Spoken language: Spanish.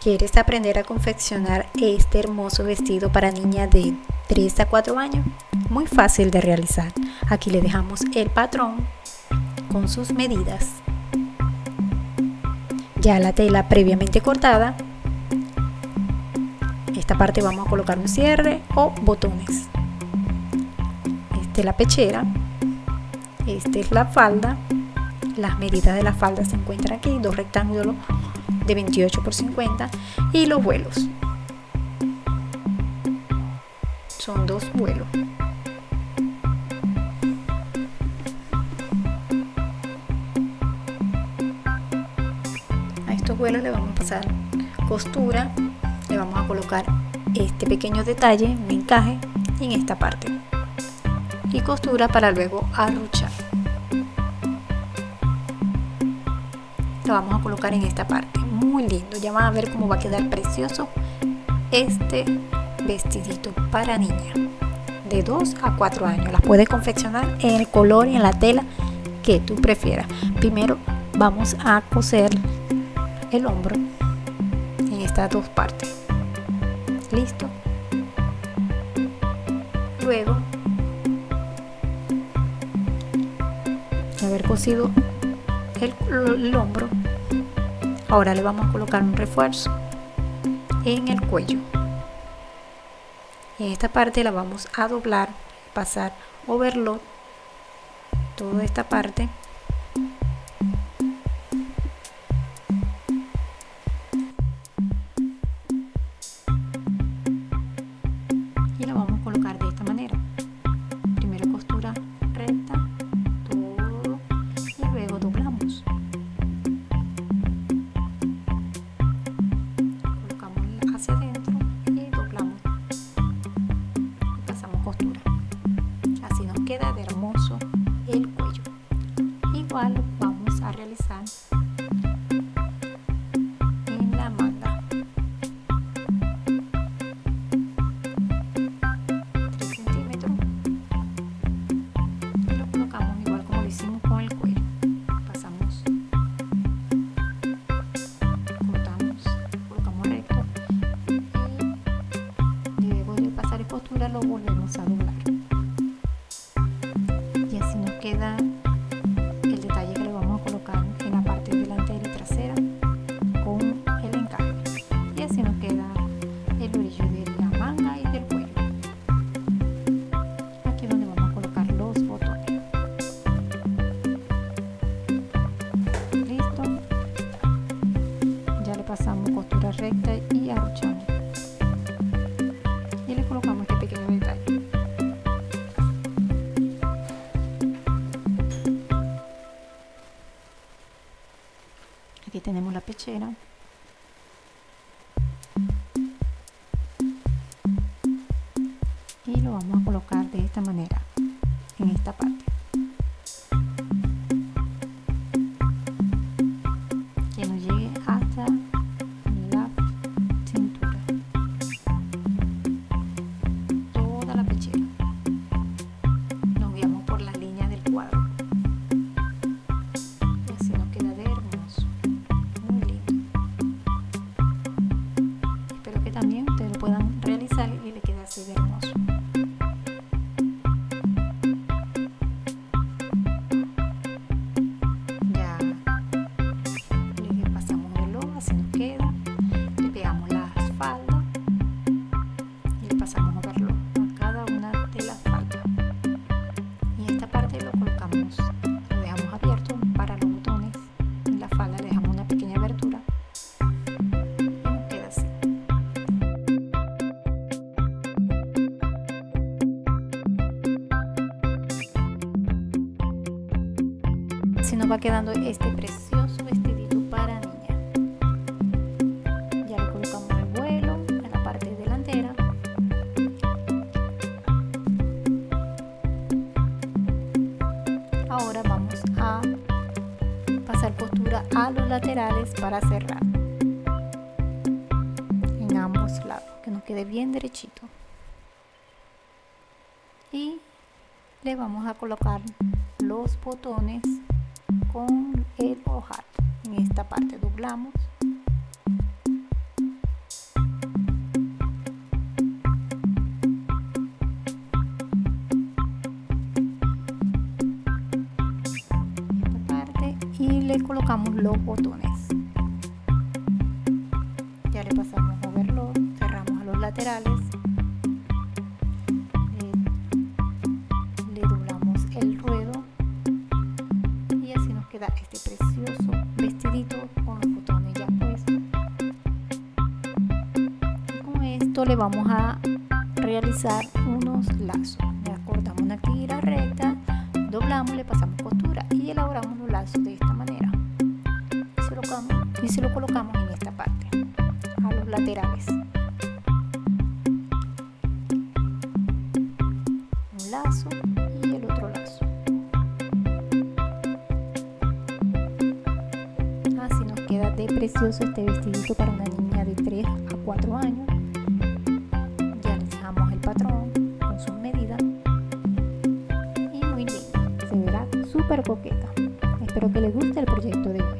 ¿Quieres aprender a confeccionar este hermoso vestido para niña de 3 a 4 años? Muy fácil de realizar. Aquí le dejamos el patrón con sus medidas. Ya la tela previamente cortada. Esta parte vamos a colocar un cierre o botones. Esta es la pechera. Esta es la falda. Las medidas de la falda se encuentran aquí, dos rectángulos de 28 por 50 y los vuelos. Son dos vuelos. A estos vuelos le vamos a pasar costura le vamos a colocar este pequeño detalle un encaje en esta parte. Y costura para luego arruchar. Lo vamos a colocar en esta parte muy lindo ya van a ver cómo va a quedar precioso este vestidito para niña de 2 a 4 años. Las puedes confeccionar en el color y en la tela que tú prefieras. Primero vamos a coser el hombro en estas dos partes. Listo. Luego haber cosido el hombro ahora le vamos a colocar un refuerzo en el cuello. En esta parte la vamos a doblar pasar overlock toda esta parte vamos a realizar en la manga. 3 centímetros. Y lo colocamos igual como lo hicimos con el cuello pasamos. Cortamos colocamos recto. Y luego de pasar en costura lo volvemos a doblar recta y arrochamos y le colocamos este pequeño detalle. Aquí tenemos la pechera. Y lo vamos a colocar de esta manera en esta parte va quedando este precioso vestidito para niña. Ya le colocamos el vuelo en la parte delantera. Ahora vamos a pasar costura a los laterales para cerrar. En ambos lados que nos quede bien derechito. Y le vamos a colocar los botones con el hojal en esta parte doblamos. Esta parte y le colocamos los botones. Ya le pasamos a overlock cerramos a los laterales. Le vamos a realizar unos lazos. Ya cortamos una tira recta, doblamos, le pasamos costura y elaboramos los lazos de esta manera. Y se lo, y se lo colocamos en esta parte, a los laterales. Un lazo y el otro lazo. Así nos queda de precioso este vestidito para una niña de 3 a 4 años súper. Espero que les guste el proyecto de hoy.